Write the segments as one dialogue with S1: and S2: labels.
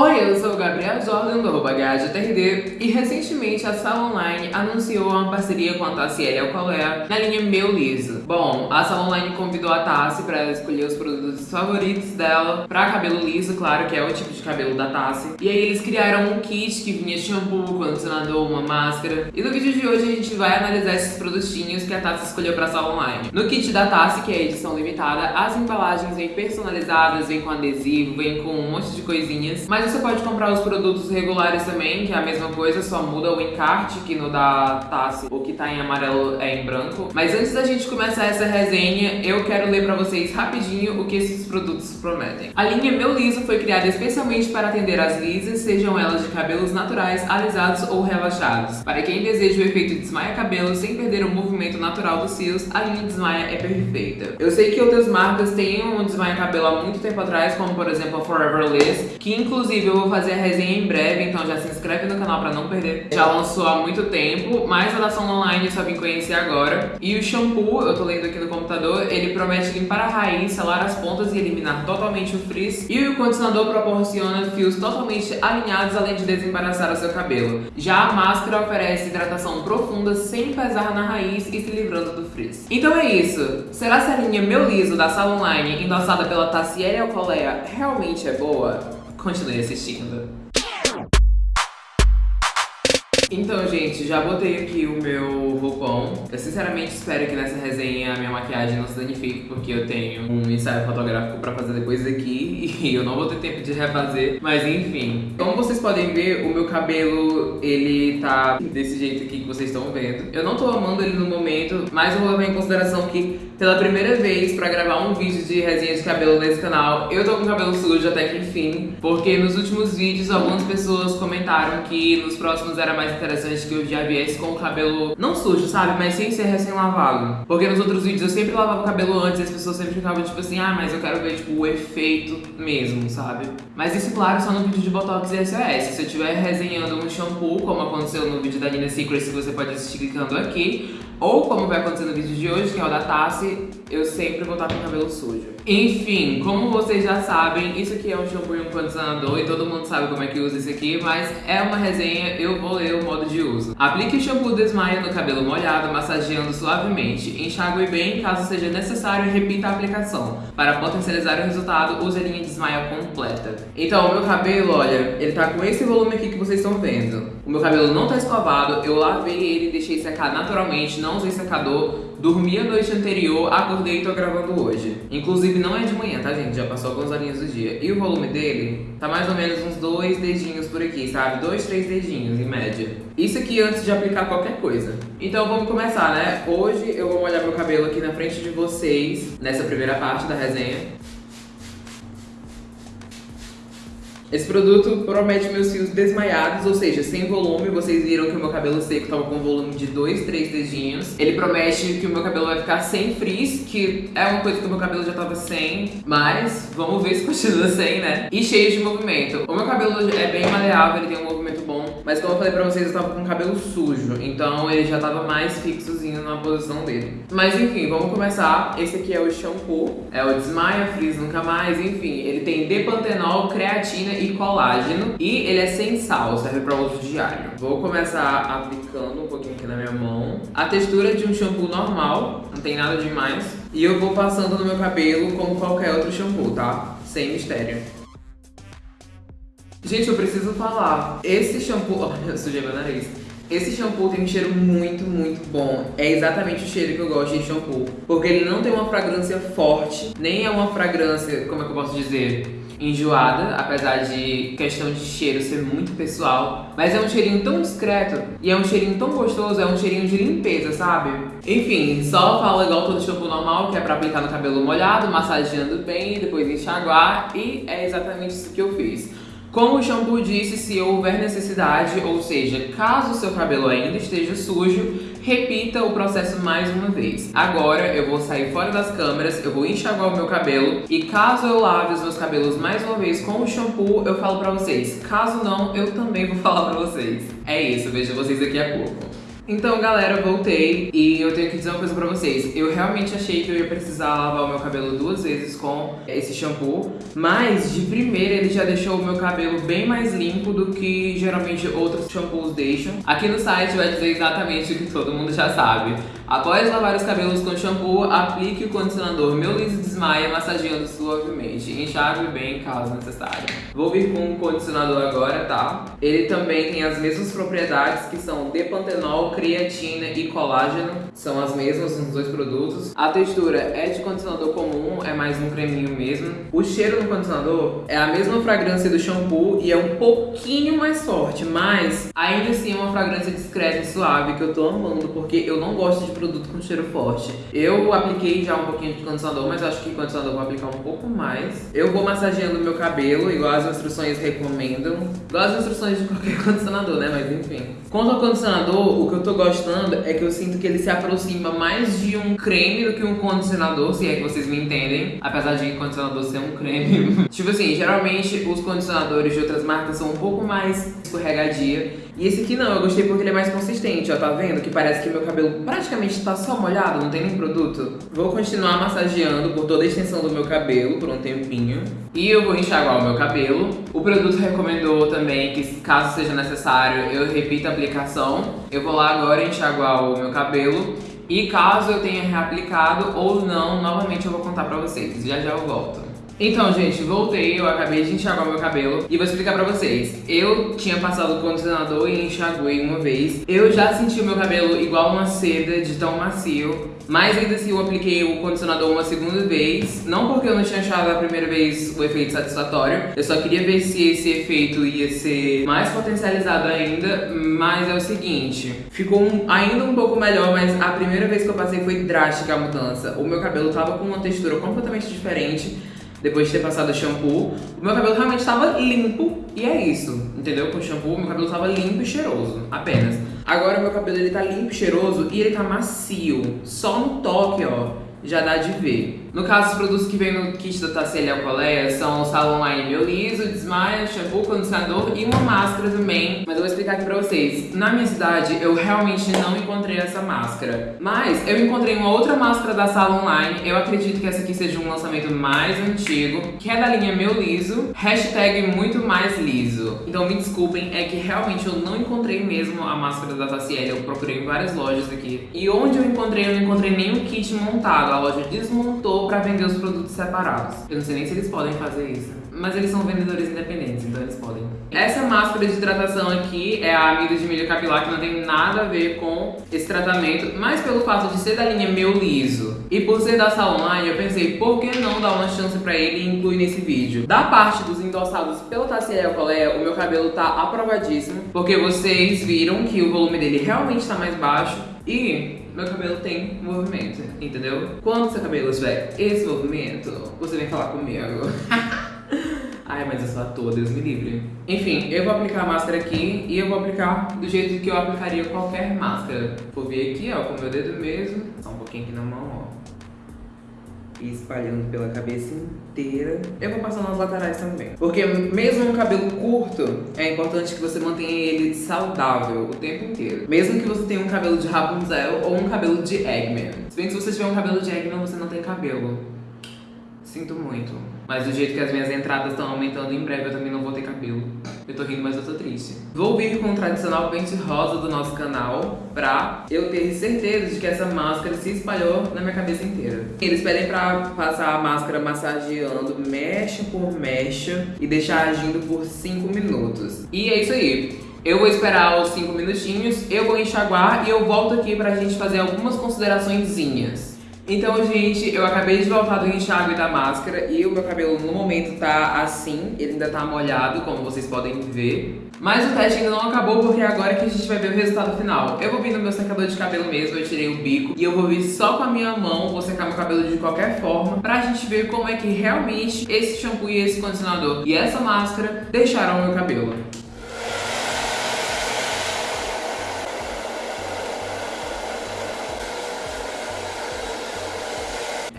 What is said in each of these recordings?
S1: Oi, eu sou o Gabriel Jordan do GajaTRD e recentemente a Sala Online anunciou uma parceria com a Tassi L. Alcolea na linha Meu Liso. Bom, a Sala Online convidou a Tassi para escolher os produtos favoritos dela para cabelo liso, claro, que é o tipo de cabelo da Tassi. E aí eles criaram um kit que vinha shampoo, condicionador, uma máscara. E no vídeo de hoje a gente vai analisar esses produtinhos que a Tassi escolheu para a Sala Online. No kit da Tassi, que é edição limitada, as embalagens vêm personalizadas, vêm com adesivo, vêm com um monte de coisinhas, mas você pode comprar os produtos regulares também, que é a mesma coisa, só muda o encarte, que no da Tassi o que tá em amarelo é em branco. Mas antes da gente começar essa resenha, eu quero ler pra vocês rapidinho o que esses produtos prometem. A linha Meu Liso foi criada especialmente para atender as lisas, sejam elas de cabelos naturais, alisados ou relaxados. Para quem deseja o efeito desmaia cabelo sem perder o movimento natural dos fios, a linha Desmaia é perfeita. Eu sei que outras marcas têm um desmaia cabelo há muito tempo atrás, como por exemplo a Forever Liss, que inclusive Eu vou fazer a resenha em breve, então já se inscreve no canal pra não perder. Já lançou há muito tempo, mas a ação online eu só vim conhecer agora. E o shampoo, eu tô lendo aqui no computador, ele promete limpar a raiz, selar as pontas e eliminar totalmente o frizz. E o condicionador proporciona fios totalmente alinhados, além de desembaraçar o seu cabelo. Já a máscara oferece hidratação profunda, sem pesar na raiz e se livrando do frizz. Então é isso. Será que a linha Meu Liso da Sala Online, endossada pela Tassiele Alcolea, realmente é boa? Continue assistindo. Então, gente, já botei aqui o meu roupão. Eu sinceramente espero que nessa resenha a minha maquiagem não se danifique, porque eu tenho um ensaio fotográfico pra fazer depois daqui e eu não vou ter tempo de refazer. Mas enfim, como vocês podem ver, o meu cabelo, ele tá desse jeito aqui que vocês estão vendo. Eu não tô amando ele no momento, mas eu vou levar em consideração que pela primeira vez pra gravar um vídeo de resenha de cabelo nesse canal, eu tô com cabelo sujo até que enfim, porque nos últimos vídeos algumas pessoas comentaram que nos próximos era mais interessante que eu já viesse com o cabelo não sujo, sabe? Mas sem ser recém-lavado. Porque nos outros vídeos eu sempre lavava o cabelo antes e as pessoas sempre ficavam tipo assim, ah, mas eu quero ver tipo o efeito mesmo, sabe? Mas isso, claro, só no vídeo de Botox e SOS. Se eu estiver resenhando um shampoo, como aconteceu no vídeo da Nina Secrets, que você pode assistir clicando aqui, ou como vai acontecer no vídeo de hoje, que é o da Tassi, eu sempre vou estar com o cabelo sujo. Enfim, como vocês já sabem, isso aqui é um shampoo e um condicionador e todo mundo sabe como é que usa isso aqui, mas é uma resenha, eu vou ler o modo de uso. Aplique o shampoo desmaia no cabelo molhado, massageando suavemente. Enxague bem caso seja necessário e repita a aplicação. Para potencializar o resultado, use a linha desmaia completa. Então, o meu cabelo, olha, ele tá com esse volume aqui que vocês estão vendo. O meu cabelo não tá escovado, eu lavei ele, deixei secar naturalmente, não usei secador, dormi a noite anterior, acordei e tô gravando hoje. Inclusive não é de manhã, tá gente? Já passou algumas horinhas do dia. E o volume dele tá mais ou menos uns dois dedinhos por aqui, sabe? Dois, três dedinhos em média. Isso aqui antes de aplicar qualquer coisa. Então vamos começar, né? Hoje eu vou molhar meu cabelo aqui na frente de vocês, nessa primeira parte da resenha. Esse produto promete meus fios desmaiados, ou seja, sem volume. Vocês viram que o meu cabelo seco estava com volume de 2, 3 dedinhos. Ele promete que o meu cabelo vai ficar sem frizz, que é uma coisa que o meu cabelo já estava sem. Mas vamos ver se continua sem, né? E cheio de movimento. O meu cabelo é bem maleável, ele tem um movimento. Mas como eu falei pra vocês, eu tava com o cabelo sujo. Então ele já tava mais fixozinho na posição dele. Mas enfim, vamos começar. Esse aqui é o shampoo. É o Desmaia Frizz Nunca Mais. Enfim, ele tem depantenol, creatina e colágeno. E ele é sem sal, serve para uso diário. Vou começar aplicando um pouquinho aqui na minha mão. A textura de um shampoo normal, não tem nada demais. E eu vou passando no meu cabelo como qualquer outro shampoo, tá? Sem mistério. Gente, eu preciso falar. Esse shampoo... Olha, eu sujei meu nariz. Esse shampoo tem um cheiro muito, muito bom. É exatamente o cheiro que eu gosto de shampoo. Porque ele não tem uma fragrância forte, nem é uma fragrância, como é que eu posso dizer? enjoada, apesar de questão de cheiro ser muito pessoal. Mas é um cheirinho tão discreto e é um cheirinho tão gostoso, é um cheirinho de limpeza, sabe? Enfim, só fala igual todo shampoo normal, que é pra aplicar no cabelo molhado, massageando bem, depois enxaguar e é exatamente isso que eu fiz. Como o shampoo disse, se houver necessidade, ou seja, caso seu cabelo ainda esteja sujo, repita o processo mais uma vez. Agora eu vou sair fora das câmeras, eu vou enxaguar o meu cabelo e caso eu lave os meus cabelos mais uma vez com o shampoo, eu falo pra vocês. Caso não, eu também vou falar pra vocês. É isso, vejo vocês daqui a pouco. Então, galera, voltei e eu tenho que dizer uma coisa pra vocês. Eu realmente achei que eu ia precisar lavar o meu cabelo duas vezes com esse shampoo, mas de primeira ele já deixou o meu cabelo bem mais limpo do que geralmente outros shampoos deixam. Aqui no site vai dizer exatamente o que todo mundo já sabe. Após lavar os cabelos com shampoo, aplique o condicionador Meu Liso Desmaia, massageando suavemente. Enxague bem caso necessário. Vou vir com o condicionador agora, tá? Ele também tem as mesmas propriedades que são depantenol, creatina e colágeno. São as mesmas nos dois produtos. A textura é de condicionador comum, é mais um creminho mesmo. O cheiro do condicionador é a mesma fragrância do shampoo e é um pouquinho mais forte, mas ainda assim é uma fragrância discreta e suave que eu tô amando, porque eu não gosto de produto com cheiro forte. Eu apliquei já um pouquinho de condicionador, mas acho que condicionador vou aplicar um pouco mais. Eu vou massageando meu cabelo, igual as instruções recomendam. Igual as instruções de qualquer condicionador, né? Mas enfim. Quanto ao condicionador, o que eu tô gostando é que eu sinto que ele se aproxima mais de um creme do que um condicionador, se é que vocês me entendem. Apesar de condicionador ser um creme. tipo assim, geralmente os condicionadores de outras marcas são um pouco mais escorregadia. E esse aqui não, eu gostei porque ele é mais consistente, ó, tá vendo? Que parece que meu cabelo praticamente tá só molhado, não tem nem produto. Vou continuar massageando por toda a extensão do meu cabelo por um tempinho. E eu vou enxaguar o meu cabelo. O produto recomendou também que, caso seja necessário, eu repita a aplicação. Eu vou lá agora enxaguar o meu cabelo. E caso eu tenha reaplicado ou não, novamente eu vou contar pra vocês. Já já eu volto. Então, gente, voltei, eu acabei de enxaguar meu cabelo e vou explicar pra vocês. Eu tinha passado o condicionador e enxaguei uma vez. Eu já senti o meu cabelo igual uma seda de tão macio, mas ainda assim eu apliquei o condicionador uma segunda vez. Não porque eu não tinha achado a primeira vez o efeito satisfatório, eu só queria ver se esse efeito ia ser mais potencializado ainda, mas é o seguinte, ficou um, ainda um pouco melhor, mas a primeira vez que eu passei foi drástica a mudança. O meu cabelo tava com uma textura completamente diferente, depois de ter passado shampoo, o meu cabelo realmente estava limpo e é isso, entendeu? Com o shampoo, meu cabelo estava limpo e cheiroso, apenas. Agora meu cabelo ele tá limpo cheiroso e ele tá macio, só no toque, ó já dá de ver. No caso, os produtos que vem no kit da Tassia Alcoleia são o Salon Line Meu Liso, Desmaia, shampoo, condicionador e uma máscara também. Mas eu vou explicar aqui pra vocês. Na minha cidade, eu realmente não encontrei essa máscara. Mas eu encontrei uma outra máscara da Salon Line. Eu acredito que essa aqui seja um lançamento mais antigo, que é da linha Meu Liso, hashtag muito mais liso. Então me desculpem, é que realmente eu não encontrei mesmo a máscara da Tassiele. Eu procurei em várias lojas aqui. E onde eu encontrei, eu não encontrei nenhum kit montado a loja desmontou para vender os produtos separados. Eu não sei nem se eles podem fazer isso. Mas eles são vendedores independentes, então eles podem. Essa máscara de hidratação aqui é a amido de milho capilar, que não tem nada a ver com esse tratamento, mas pelo fato de ser da linha Meu Liso e por ser da Salonline, eu pensei, por que não dar uma chance pra ele e incluir nesse vídeo? Da parte dos endossados pelo Tassiel Colé, o meu cabelo tá aprovadíssimo, porque vocês viram que o volume dele realmente tá mais baixo e meu cabelo tem movimento, entendeu? Quando seu cabelo tiver esse movimento, você vem falar comigo. Ai, mas eu sou ator, Deus me livre. Enfim, eu vou aplicar a máscara aqui e eu vou aplicar do jeito que eu aplicaria qualquer máscara. Vou vir aqui, ó, com o meu dedo mesmo. Só um pouquinho aqui na mão, ó e espalhando pela cabeça inteira. Eu vou passar nas laterais também. Porque mesmo um cabelo curto, é importante que você mantenha ele saudável o tempo inteiro. Mesmo que você tenha um cabelo de Rapunzel ou um cabelo de Eggman. Se bem que se você tiver um cabelo de Eggman, você não tem cabelo. Sinto muito. Mas do jeito que as minhas entradas estão aumentando, em breve eu também não vou ter cabelo. Eu tô rindo, mas eu tô triste. Vou vir com o tradicional pente rosa do nosso canal pra eu ter certeza de que essa máscara se espalhou na minha cabeça inteira. Eles pedem pra passar a máscara massageando mecha por mecha e deixar agindo por 5 minutos. E é isso aí. Eu vou esperar os 5 minutinhos, eu vou enxaguar e eu volto aqui pra gente fazer algumas consideraçõezinhas. Então, gente, eu acabei de voltar do enxágue da máscara e o meu cabelo no momento tá assim, ele ainda tá molhado, como vocês podem ver. Mas o teste ainda não acabou porque agora que a gente vai ver o resultado final. Eu vou vir no meu secador de cabelo mesmo, eu tirei o bico e eu vou vir só com a minha mão, vou secar meu cabelo de qualquer forma pra gente ver como é que realmente esse shampoo e esse condicionador e essa máscara deixaram o meu cabelo.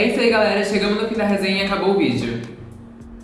S1: É isso aí, galera. Chegamos no fim da resenha e acabou o vídeo.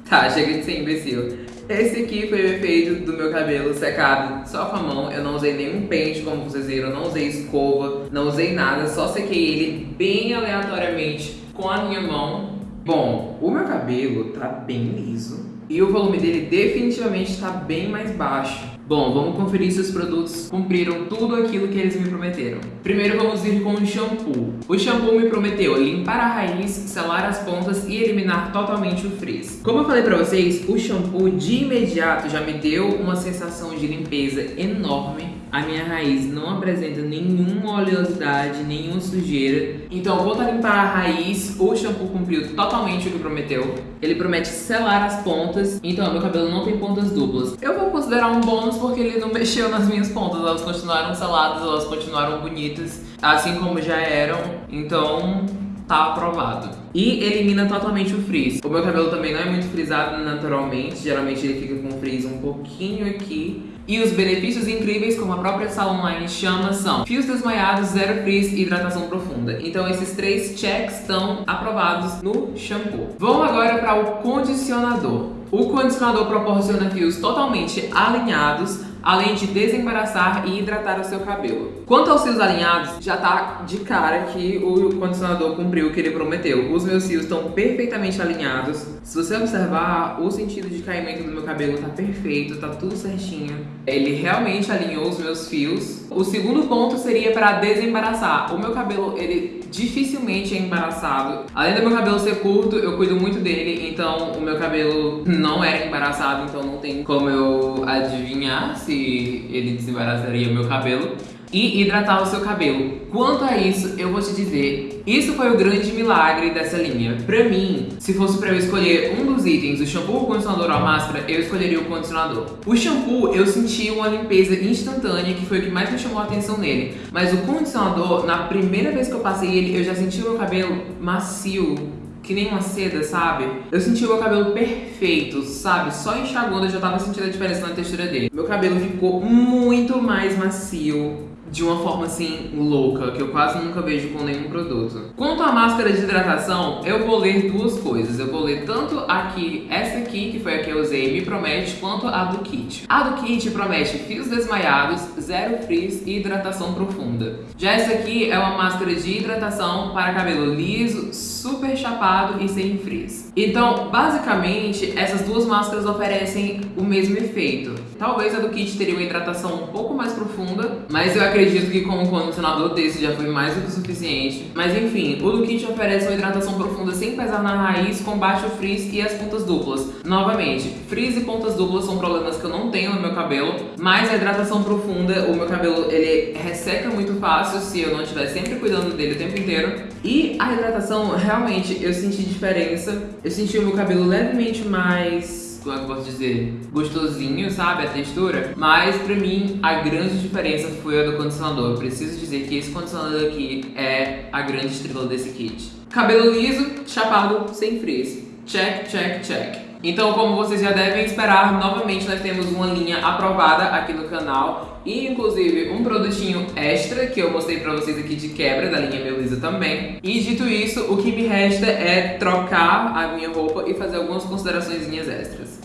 S1: Tá, chega de ser imbecil. esse aqui foi o efeito do meu cabelo secado só com a mão. Eu não usei nenhum pente, como vocês viram, não usei escova, não usei nada, só sequei ele bem aleatoriamente com a minha mão. Bom, o meu cabelo tá bem liso e o volume dele definitivamente está bem mais baixo. Bom, vamos conferir se os produtos cumpriram tudo aquilo que eles me prometeram. Primeiro vamos ir com o shampoo. O shampoo me prometeu limpar a raiz, selar as pontas e eliminar totalmente o frizz. Como eu falei pra vocês, o shampoo de imediato já me deu uma sensação de limpeza enorme a minha raiz não apresenta nenhuma oleosidade, nenhuma sujeira. Então, vou a limpar a raiz, o shampoo cumpriu totalmente o que prometeu. Ele promete selar as pontas, então meu cabelo não tem pontas duplas. Eu vou considerar um bônus porque ele não mexeu nas minhas pontas, elas continuaram seladas, elas continuaram bonitas, assim como já eram. Então, tá aprovado. E elimina totalmente o frizz. O meu cabelo também não é muito frisado naturalmente, geralmente ele fica com frizz um pouquinho aqui. E os benefícios incríveis, como a própria Salon Line chama, são fios desmaiados, zero frizz e hidratação profunda. Então esses três checks estão aprovados no shampoo. Vamos agora para o condicionador. O condicionador proporciona fios totalmente alinhados, além de desembaraçar e hidratar o seu cabelo. Quanto aos fios alinhados, já tá de cara que o condicionador cumpriu o que ele prometeu. Os meus fios estão perfeitamente alinhados. Se você observar, o sentido de caimento do meu cabelo tá perfeito, tá tudo certinho. Ele realmente alinhou os meus fios. O segundo ponto seria para desembaraçar. O meu cabelo, ele dificilmente é embaraçado. Além do meu cabelo ser curto, eu cuido muito dele, então o meu cabelo não era embaraçado, então não tem como eu adivinhar se ele desembaraçaria meu cabelo e hidratar o seu cabelo. Quanto a isso, eu vou te dizer, isso foi o grande milagre dessa linha. Pra mim, se fosse pra eu escolher um dos itens, o shampoo, o condicionador ou a máscara, eu escolheria o condicionador. O shampoo, eu senti uma limpeza instantânea, que foi o que mais me chamou a atenção nele. Mas o condicionador, na primeira vez que eu passei ele, eu já senti o meu cabelo macio, que nem uma seda, sabe? Eu senti o meu cabelo perfeito, sabe? Só enxaguando eu já tava sentindo a diferença na textura dele. Meu cabelo ficou muito mais macio, de uma forma assim louca, que eu quase nunca vejo com nenhum produto. Quanto à máscara de hidratação, eu vou ler duas coisas. Eu vou ler tanto aqui, essa aqui, que foi a que eu usei, me promete, quanto a do kit. A do kit promete fios desmaiados, zero frizz e hidratação profunda. Já essa aqui é uma máscara de hidratação para cabelo liso, super chapado e sem frizz. Então, basicamente, essas duas máscaras oferecem o mesmo efeito. Talvez a do kit teria uma hidratação um pouco mais profunda, mas eu acredito que com um condicionador desse já foi mais do que o suficiente. Mas enfim, o do kit oferece uma hidratação profunda sem pesar na raiz, combate o frizz e as pontas duplas. Novamente, frizz e pontas duplas são problemas que eu não tenho no meu cabelo, mas a hidratação profunda, o meu cabelo ele resseca muito fácil se eu não estiver sempre cuidando dele o tempo inteiro. E a hidratação, realmente, eu senti diferença. Eu senti o meu cabelo levemente mais como eu posso dizer, gostosinho, sabe, a textura. Mas pra mim, a grande diferença foi a do condicionador. Eu preciso dizer que esse condicionador aqui é a grande estrela desse kit. Cabelo liso, chapado, sem frizz. Check, check, check. Então, como vocês já devem esperar, novamente nós temos uma linha aprovada aqui no canal e inclusive um produtinho extra que eu mostrei pra vocês aqui de quebra da linha Melisa também. E dito isso, o que me resta é trocar a minha roupa e fazer algumas considerações extras.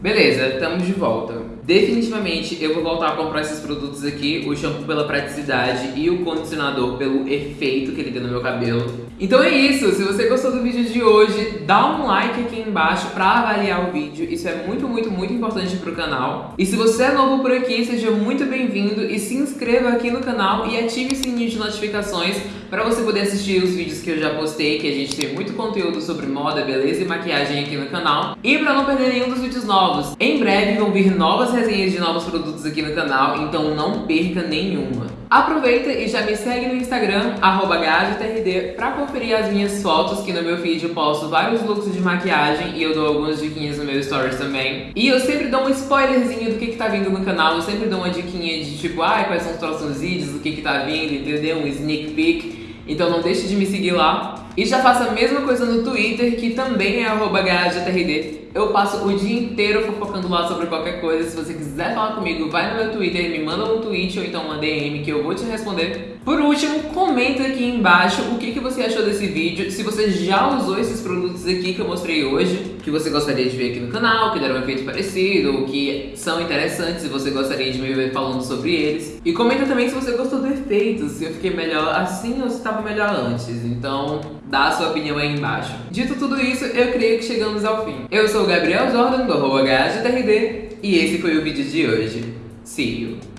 S1: Beleza, estamos de volta. Definitivamente eu vou voltar a comprar esses produtos aqui, o shampoo pela praticidade e o condicionador pelo efeito que ele tem no meu cabelo. Então é isso, se você gostou do vídeo de hoje, dá um like aqui embaixo pra avaliar o vídeo, isso é muito, muito, muito importante pro canal. E se você é novo por aqui, seja muito bem-vindo e se inscreva aqui no canal e ative o sininho de notificações pra você poder assistir os vídeos que eu já postei, que a gente tem muito conteúdo sobre moda, beleza e maquiagem aqui no canal. E pra não perder nenhum dos vídeos novos, em breve vão vir novas resenhas de novos produtos aqui no canal, então não perca nenhuma. Aproveita e já me segue no Instagram, arroba pra conferir as minhas fotos, que no meu feed eu posto vários looks de maquiagem e eu dou algumas diquinhas no meu stories também. E eu sempre dou um spoilerzinho do que que tá vindo no canal, eu sempre dou uma diquinha de tipo, ai, quais são os próximos vídeos, do que que tá vindo, entendeu? Um sneak peek. Então não deixe de me seguir lá. E já faça a mesma coisa no Twitter, que também é arroba Eu passo o dia inteiro fofocando lá sobre qualquer coisa. Se você quiser falar comigo, vai no meu Twitter, me manda um tweet ou então uma DM que eu vou te responder. Por último, comenta aqui embaixo o que, que você achou desse vídeo, se você já usou esses produtos aqui que eu mostrei hoje, que você gostaria de ver aqui no canal, que deram um efeito parecido, ou que são interessantes e você gostaria de me ver falando sobre eles. E comenta também se você gostou do efeito, se eu fiquei melhor assim ou se estava melhor antes. Então, dá a sua opinião aí embaixo. Dito tudo isso, eu creio que chegamos ao fim. Eu sou o Gabriel Jordan, do HGTRD, e esse foi o vídeo de hoje. See you!